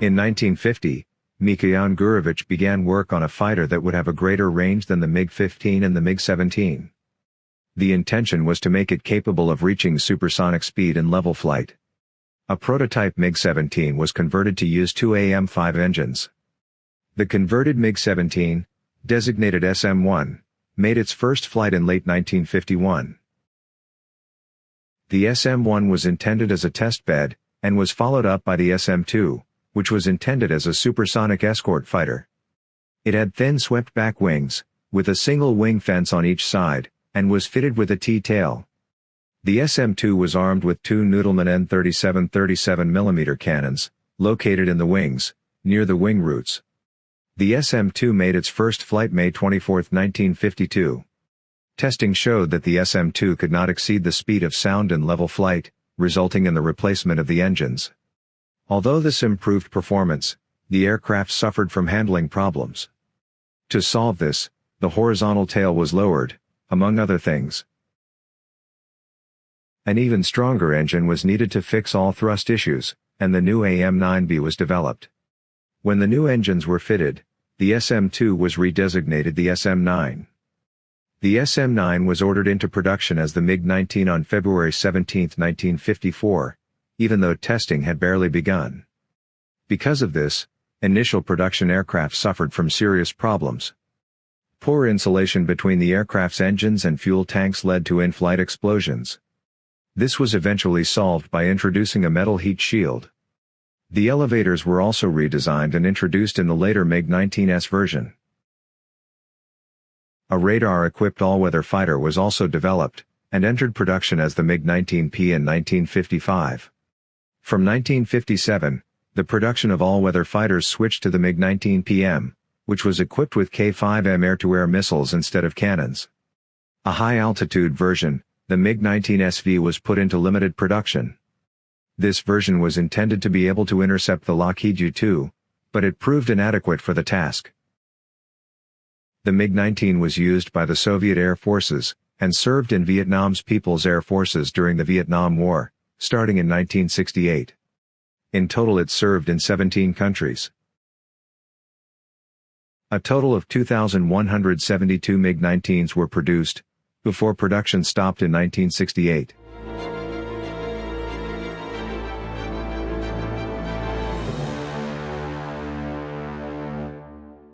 In 1950, Mikhail Gurevich began work on a fighter that would have a greater range than the MiG-15 and the MiG-17. The intention was to make it capable of reaching supersonic speed in level flight. A prototype MiG-17 was converted to use two AM-5 engines. The converted MiG-17, designated SM-1, made its first flight in late 1951. The SM-1 was intended as a test bed, and was followed up by the SM-2, which was intended as a supersonic escort fighter. It had thin swept-back wings, with a single wing fence on each side, and was fitted with a T-tail. The SM-2 was armed with two Nudelman N37 37mm cannons, located in the wings, near the wing roots. The SM-2 made its first flight May 24, 1952. Testing showed that the SM-2 could not exceed the speed of sound in level flight, resulting in the replacement of the engines. Although this improved performance, the aircraft suffered from handling problems. To solve this, the horizontal tail was lowered, among other things. An even stronger engine was needed to fix all thrust issues, and the new AM-9B was developed. When the new engines were fitted, the SM-2 was redesignated the SM-9. The SM-9 was ordered into production as the MiG-19 on February 17, 1954, even though testing had barely begun. Because of this, initial production aircraft suffered from serious problems. Poor insulation between the aircraft's engines and fuel tanks led to in-flight explosions. This was eventually solved by introducing a metal heat shield. The elevators were also redesigned and introduced in the later MiG-19S version. A radar-equipped all-weather fighter was also developed, and entered production as the MiG-19P in 1955. From 1957, the production of all-weather fighters switched to the MiG-19PM, which was equipped with K-5M air-to-air missiles instead of cannons. A high-altitude version, the MiG-19SV was put into limited production. This version was intended to be able to intercept the Lockheed U-2, but it proved inadequate for the task. The MiG-19 was used by the Soviet Air Forces, and served in Vietnam's People's Air Forces during the Vietnam War, starting in 1968. In total it served in 17 countries. A total of 2,172 MiG-19s were produced, before production stopped in 1968.